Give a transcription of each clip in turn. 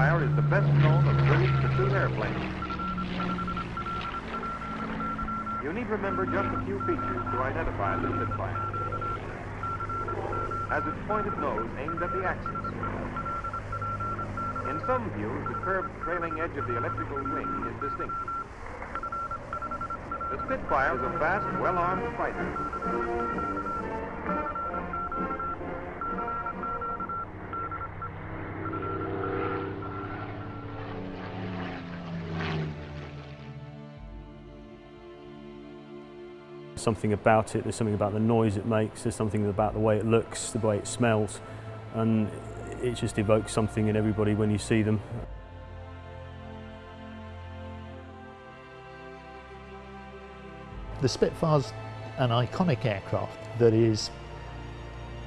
Spitfire is the best known of British pursuit airplanes. You need remember just a few features to identify the Spitfire. Has its pointed nose aimed at the axis. In some views, the curved trailing edge of the elliptical wing is distinct. The Spitfire is a fast, well-armed fighter. Something about it, there's something about the noise it makes, there's something about the way it looks, the way it smells, and it just evokes something in everybody when you see them. The Spitfire's an iconic aircraft that is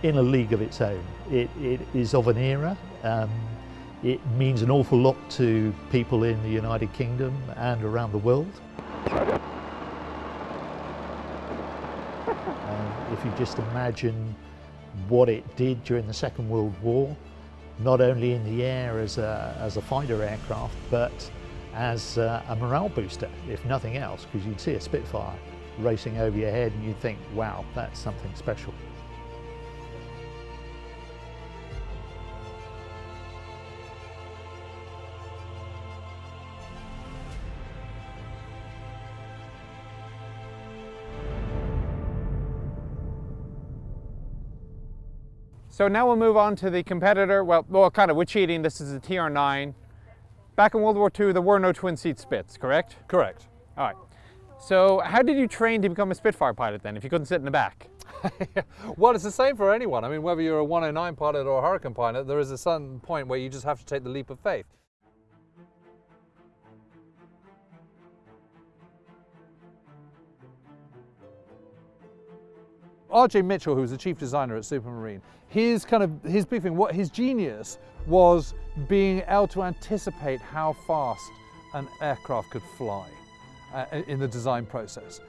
in a league of its own. It, it is of an era. Um, it means an awful lot to people in the United Kingdom and around the world. If you just imagine what it did during the Second World War, not only in the air as a, as a fighter aircraft, but as a, a morale booster, if nothing else, because you'd see a Spitfire racing over your head and you'd think, wow, that's something special. So now we'll move on to the competitor. Well, well, kind of, we're cheating. This is a TR9. Back in World War II, there were no twin seat Spits, correct? Correct. All right. So how did you train to become a Spitfire pilot then, if you couldn't sit in the back? well, it's the same for anyone. I mean, whether you're a 109 pilot or a Hurricane pilot, there is a certain point where you just have to take the leap of faith. R.J. Mitchell, who was the chief designer at Supermarine, his kind of his big thing, what his genius was being able to anticipate how fast an aircraft could fly uh, in the design process.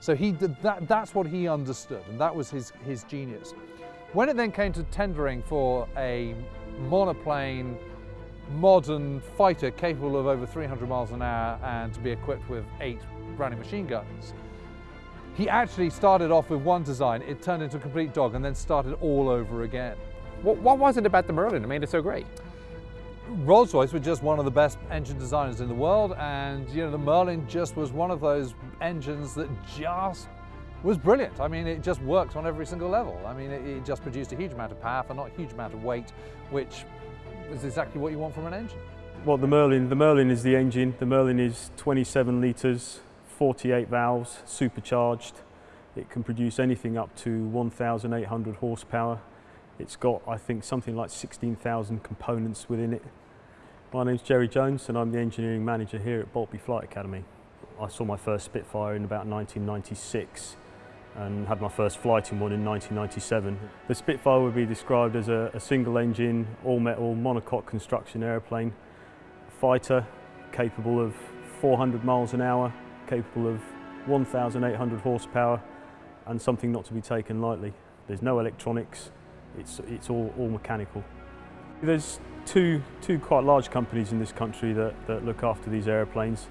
So he did that, that's what he understood, and that was his, his genius. When it then came to tendering for a monoplane, modern fighter capable of over 300 miles an hour and to be equipped with eight Browning machine guns, he actually started off with one design, it turned into a complete dog and then started all over again. What, what was it about the Merlin that made it so great? Rolls-Royce were just one of the best engine designers in the world and you know the Merlin just was one of those engines that just was brilliant. I mean it just worked on every single level. I mean it, it just produced a huge amount of power for not a huge amount of weight which is exactly what you want from an engine. Well the Merlin, the Merlin is the engine. The Merlin is 27 litres 48 valves, supercharged. It can produce anything up to 1,800 horsepower. It's got, I think, something like 16,000 components within it. My name's Jerry Jones and I'm the engineering manager here at Boltby Flight Academy. I saw my first Spitfire in about 1996 and had my first flight in one in 1997. The Spitfire would be described as a, a single engine, all metal, monocoque construction aeroplane, fighter capable of 400 miles an hour, capable of 1,800 horsepower and something not to be taken lightly. There's no electronics, it's, it's all, all mechanical. There's two, two quite large companies in this country that, that look after these aeroplanes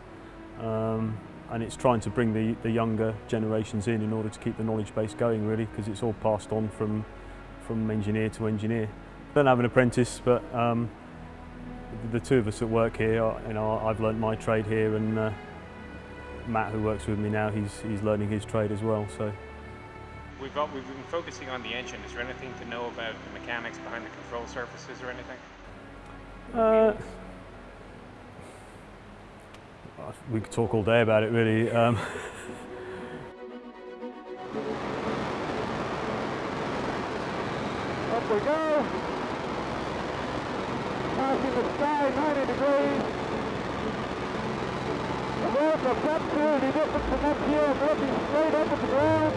um, and it's trying to bring the, the younger generations in in order to keep the knowledge base going really because it's all passed on from, from engineer to engineer. I don't have an apprentice but um, the two of us that work here, you know, I've learnt my trade here and uh, Matt, who works with me now, he's, he's learning his trade as well. So we've got, we've been focusing on the engine. Is there anything to know about the mechanics behind the control surfaces or anything? Uh, we could talk all day about it, really. Um, Up we go. Passing the sky 90 degrees. North of top two, the distance from up here, looking straight up at the ground.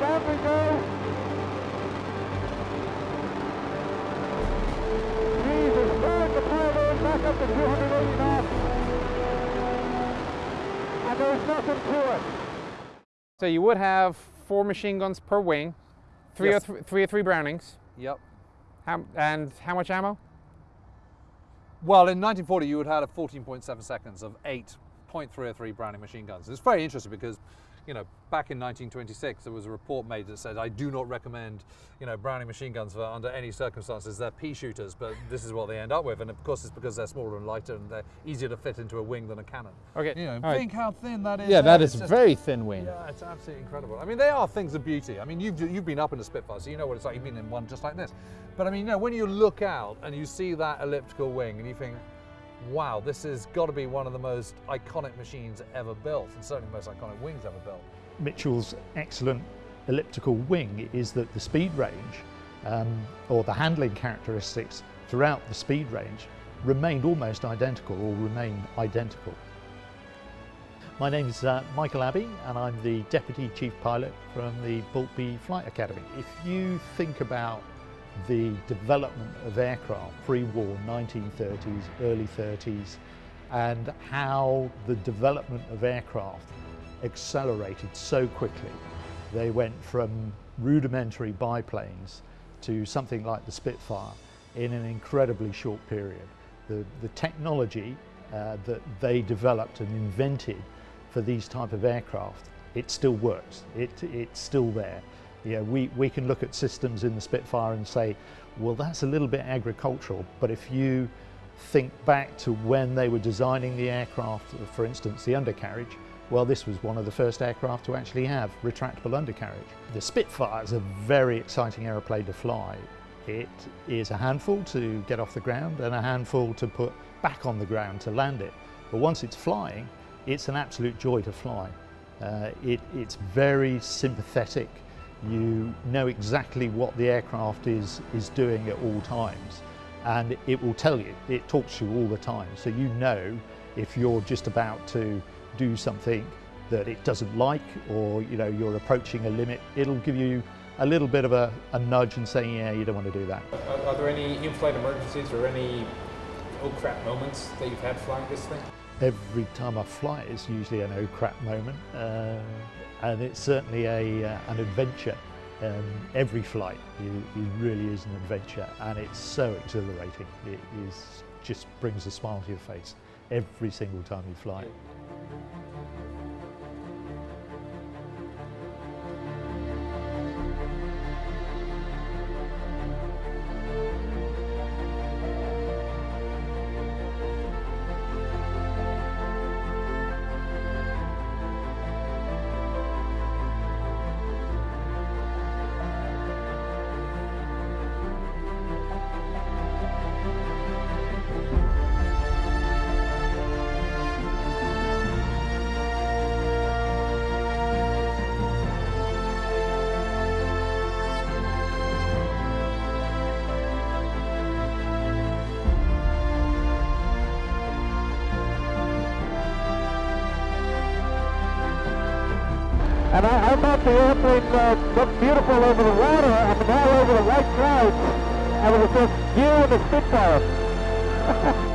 Down we go. Trees are starting to pile in back up to 280 knots. And there's nothing to it. So you would have four machine guns per wing, three, yes. or th three or three Brownings. Yep. How, and how much ammo? Well, in 1940, you would have had a 14.7 seconds of eight 0.303 Browning machine guns. It's very interesting because, you know, back in 1926, there was a report made that said, I do not recommend, you know, Browning machine guns for under any circumstances. They're pea shooters, but this is what they end up with. And of course, it's because they're smaller and lighter and they're easier to fit into a wing than a cannon. Okay. You know, all right. think how thin that is. Yeah, that is just- very thin wing. yeah, it's absolutely incredible. I mean, they are things of beauty. I mean, you've, you've been up in a Spitfire, so you know what it's like. You've been in one just like this. But I mean, you know, when you look out and you see that elliptical wing and you think, wow, this has got to be one of the most iconic machines ever built, and certainly the most iconic wings ever built. Mitchell's excellent elliptical wing is that the speed range um, or the handling characteristics throughout the speed range remained almost identical or remain identical. My name is uh, Michael Abbey and I'm the Deputy Chief Pilot from the Boltby Flight Academy. If you think about the development of aircraft pre-war 1930s, early 30s and how the development of aircraft accelerated so quickly. They went from rudimentary biplanes to something like the Spitfire in an incredibly short period. The, the technology uh, that they developed and invented for these type of aircraft, it still works. It, it's still there. Know, we, we can look at systems in the Spitfire and say, well, that's a little bit agricultural, but if you think back to when they were designing the aircraft, for instance, the undercarriage, well, this was one of the first aircraft to actually have retractable undercarriage. The Spitfire is a very exciting aeroplane to fly. It is a handful to get off the ground and a handful to put back on the ground to land it. But once it's flying, it's an absolute joy to fly. Uh, it, it's very sympathetic. You know exactly what the aircraft is, is doing at all times and it will tell you, it talks to you all the time. So you know if you're just about to do something that it doesn't like or you know you're approaching a limit, it'll give you a little bit of a, a nudge and saying, yeah, you don't want to do that. Are, are there any in-flight emergencies or any oh crap moments that you've had flying this thing? Every time I fly is usually an oh crap moment uh, and it's certainly a, uh, an adventure. Um, every flight i- is really is an adventure and it's so exhilarating. It is just brings a smile to your face every single time you fly. And I, I thought the airplane uh, looked beautiful over the water, and now over the white clouds, and it was just you and the Spitfire.